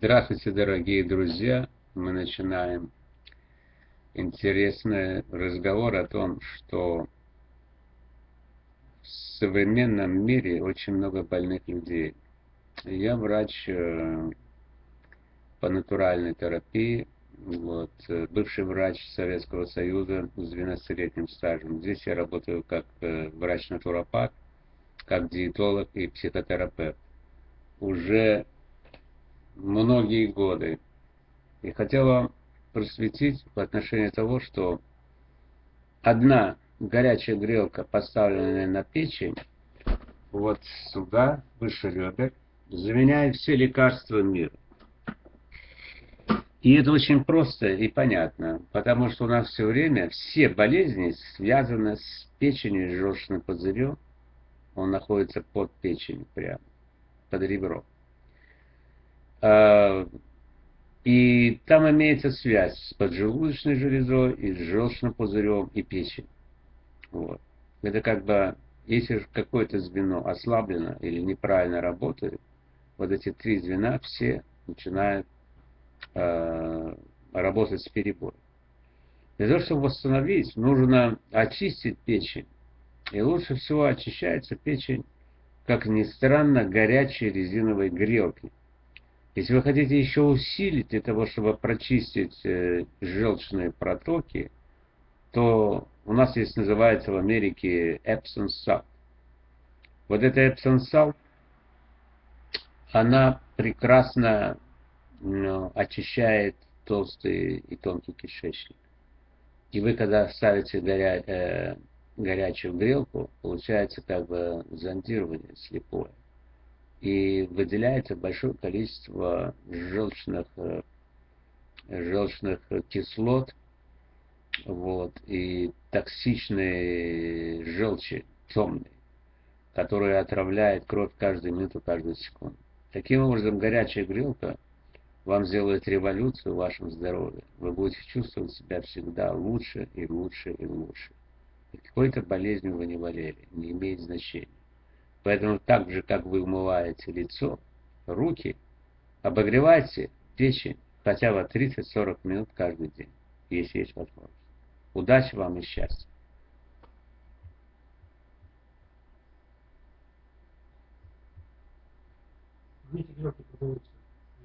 Здравствуйте, дорогие друзья! Мы начинаем интересный разговор о том, что в современном мире очень много больных людей. Я врач э, по натуральной терапии, вот, э, бывший врач Советского Союза с 12-летним стажем. Здесь я работаю как э, врач-натуропат, как диетолог и психотерапевт. Уже многие годы. И хотела просветить в отношении того, что одна горячая грелка, поставленная на печень, вот сюда, выше ребер, заменяет все лекарства мира. И это очень просто и понятно, потому что у нас все время все болезни связаны с печенью и желчным пузырем. Он находится под печенью прямо, под ребром. А, и там имеется связь с поджелудочной железой, и с желчным пузырем, и печенью. Вот. Это как бы, если какое-то звено ослаблено или неправильно работает, вот эти три звена все начинают э, работать с перебоем. Для того, чтобы восстановить, нужно очистить печень. И лучше всего очищается печень, как ни странно, горячей резиновой грелкой. Если вы хотите еще усилить для того, чтобы прочистить э, желчные протоки, то у нас есть, называется в Америке Epsom salt. Вот эта Epsom salt, она прекрасно ну, очищает толстый и тонкий кишечник. И вы, когда ставите горя, э, горячую грелку, получается как бы зондирование слепое и выделяется большое количество желчных, э, желчных кислот вот, и токсичные желчи темные, которые отравляют кровь каждую минуту, каждую секунду. Таким образом, горячая грелка вам сделает революцию в вашем здоровье. Вы будете чувствовать себя всегда лучше и лучше и лучше. И какой-то болезнью вы не болели, не имеет значения. Поэтому так же, как вы умываете лицо, руки, обогревайте печень хотя бы 30-40 минут каждый день, если есть возможность. Удачи вам и счастья! Знаете, продаются